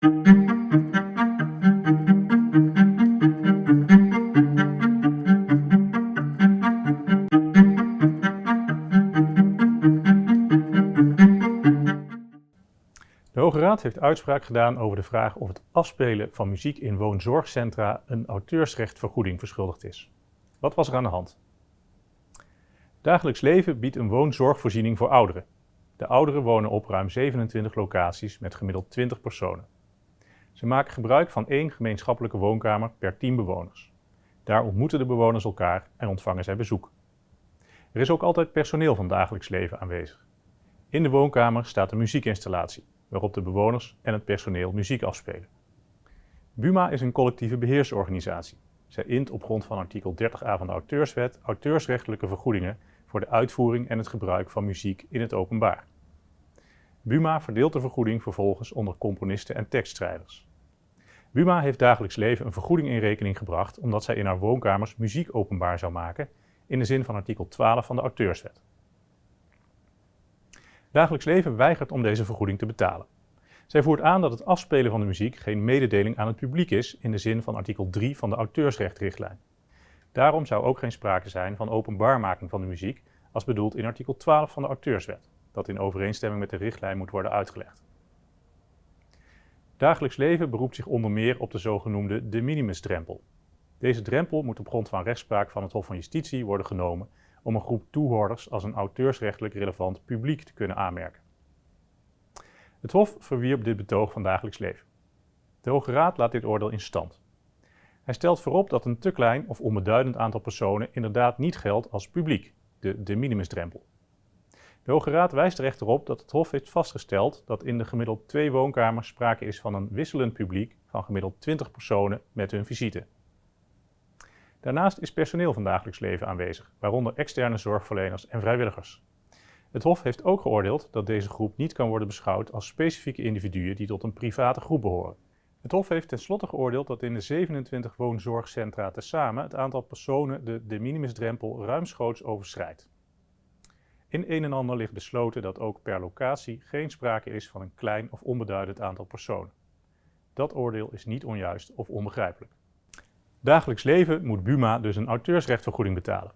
De Hoge Raad heeft uitspraak gedaan over de vraag of het afspelen van muziek in woonzorgcentra een auteursrechtvergoeding verschuldigd is. Wat was er aan de hand? Dagelijks Leven biedt een woonzorgvoorziening voor ouderen. De ouderen wonen op ruim 27 locaties met gemiddeld 20 personen. Ze maken gebruik van één gemeenschappelijke woonkamer per 10 bewoners. Daar ontmoeten de bewoners elkaar en ontvangen zij bezoek. Er is ook altijd personeel van dagelijks leven aanwezig. In de woonkamer staat een muziekinstallatie, waarop de bewoners en het personeel muziek afspelen. BUMA is een collectieve beheersorganisatie. Zij int op grond van artikel 30a van de auteurswet auteursrechtelijke vergoedingen voor de uitvoering en het gebruik van muziek in het openbaar. BUMA verdeelt de vergoeding vervolgens onder componisten en tekstschrijvers. BUMA heeft dagelijks leven een vergoeding in rekening gebracht omdat zij in haar woonkamers muziek openbaar zou maken in de zin van artikel 12 van de auteurswet. Dagelijks leven weigert om deze vergoeding te betalen. Zij voert aan dat het afspelen van de muziek geen mededeling aan het publiek is in de zin van artikel 3 van de auteursrechtrichtlijn. Daarom zou ook geen sprake zijn van openbaarmaking van de muziek als bedoeld in artikel 12 van de auteurswet, dat in overeenstemming met de richtlijn moet worden uitgelegd. Dagelijks leven beroept zich onder meer op de zogenoemde de minimusdrempel. Deze drempel moet op grond van rechtspraak van het Hof van Justitie worden genomen om een groep toehoorders als een auteursrechtelijk relevant publiek te kunnen aanmerken. Het Hof verwierp dit betoog van dagelijks leven. De Hoge Raad laat dit oordeel in stand. Hij stelt voorop dat een te klein of onbeduidend aantal personen inderdaad niet geldt als publiek, de de minimusdrempel. De Hoge Raad wijst er echter op dat het Hof heeft vastgesteld dat in de gemiddeld twee woonkamers sprake is van een wisselend publiek van gemiddeld 20 personen met hun visite. Daarnaast is personeel van dagelijks leven aanwezig, waaronder externe zorgverleners en vrijwilligers. Het Hof heeft ook geoordeeld dat deze groep niet kan worden beschouwd als specifieke individuen die tot een private groep behoren. Het Hof heeft tenslotte geoordeeld dat in de 27 woonzorgcentra tezamen het aantal personen de de minimusdrempel ruimschoots overschrijdt. In een en ander ligt besloten dat ook per locatie geen sprake is van een klein of onbeduidend aantal personen. Dat oordeel is niet onjuist of onbegrijpelijk. Dagelijks leven moet Buma dus een auteursrechtvergoeding betalen.